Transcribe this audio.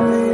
Amen.